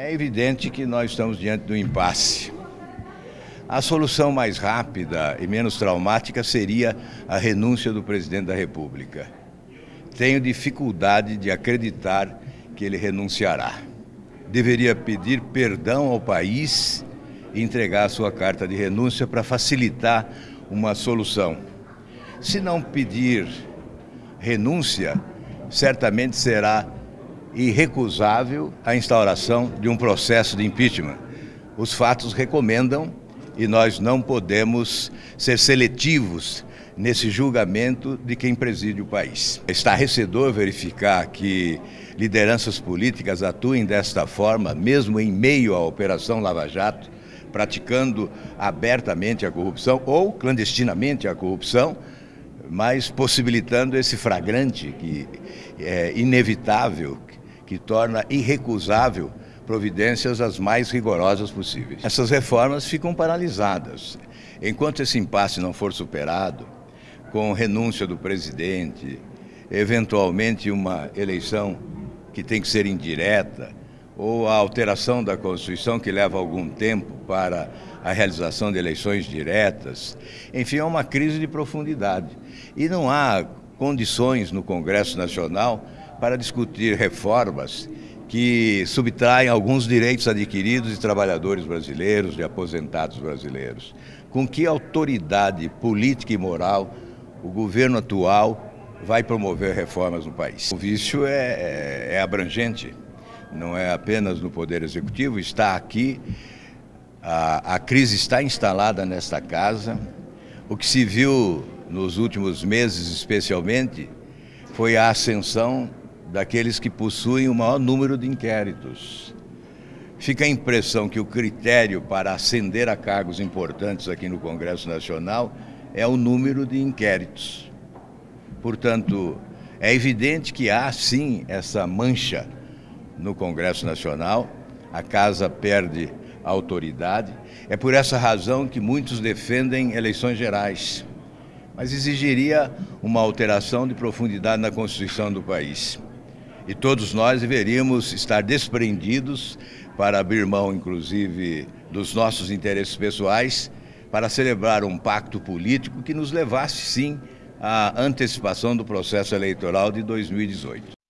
É evidente que nós estamos diante do impasse. A solução mais rápida e menos traumática seria a renúncia do presidente da República. Tenho dificuldade de acreditar que ele renunciará. Deveria pedir perdão ao país e entregar a sua carta de renúncia para facilitar uma solução. Se não pedir renúncia, certamente será irrecusável a instauração de um processo de impeachment. Os fatos recomendam e nós não podemos ser seletivos nesse julgamento de quem preside o país. Está recedor verificar que lideranças políticas atuem desta forma, mesmo em meio à Operação Lava Jato, praticando abertamente a corrupção ou clandestinamente a corrupção, mas possibilitando esse flagrante que é inevitável, que torna irrecusável providências as mais rigorosas possíveis. Essas reformas ficam paralisadas. Enquanto esse impasse não for superado, com renúncia do presidente, eventualmente uma eleição que tem que ser indireta, ou a alteração da Constituição que leva algum tempo para a realização de eleições diretas. Enfim, é uma crise de profundidade. E não há condições no Congresso Nacional para discutir reformas que subtraem alguns direitos adquiridos de trabalhadores brasileiros, de aposentados brasileiros. Com que autoridade política e moral o governo atual vai promover reformas no país? O vício é, é, é abrangente não é apenas no Poder Executivo, está aqui, a, a crise está instalada nesta casa. O que se viu nos últimos meses, especialmente, foi a ascensão daqueles que possuem o maior número de inquéritos. Fica a impressão que o critério para ascender a cargos importantes aqui no Congresso Nacional é o número de inquéritos. Portanto, é evidente que há sim essa mancha no Congresso Nacional, a casa perde a autoridade. É por essa razão que muitos defendem eleições gerais, mas exigiria uma alteração de profundidade na Constituição do país. E todos nós deveríamos estar desprendidos para abrir mão, inclusive, dos nossos interesses pessoais, para celebrar um pacto político que nos levasse, sim, à antecipação do processo eleitoral de 2018.